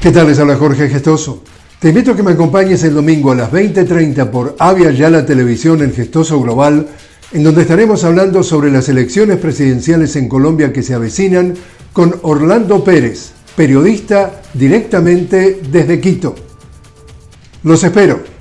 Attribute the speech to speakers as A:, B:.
A: ¿Qué tal? Les habla Jorge Gestoso. Te invito a que me acompañes el domingo a las 20.30 por Avia Yala Televisión en Gestoso Global, en donde estaremos hablando sobre las elecciones presidenciales en Colombia que se avecinan con Orlando Pérez, periodista directamente desde Quito. Los espero.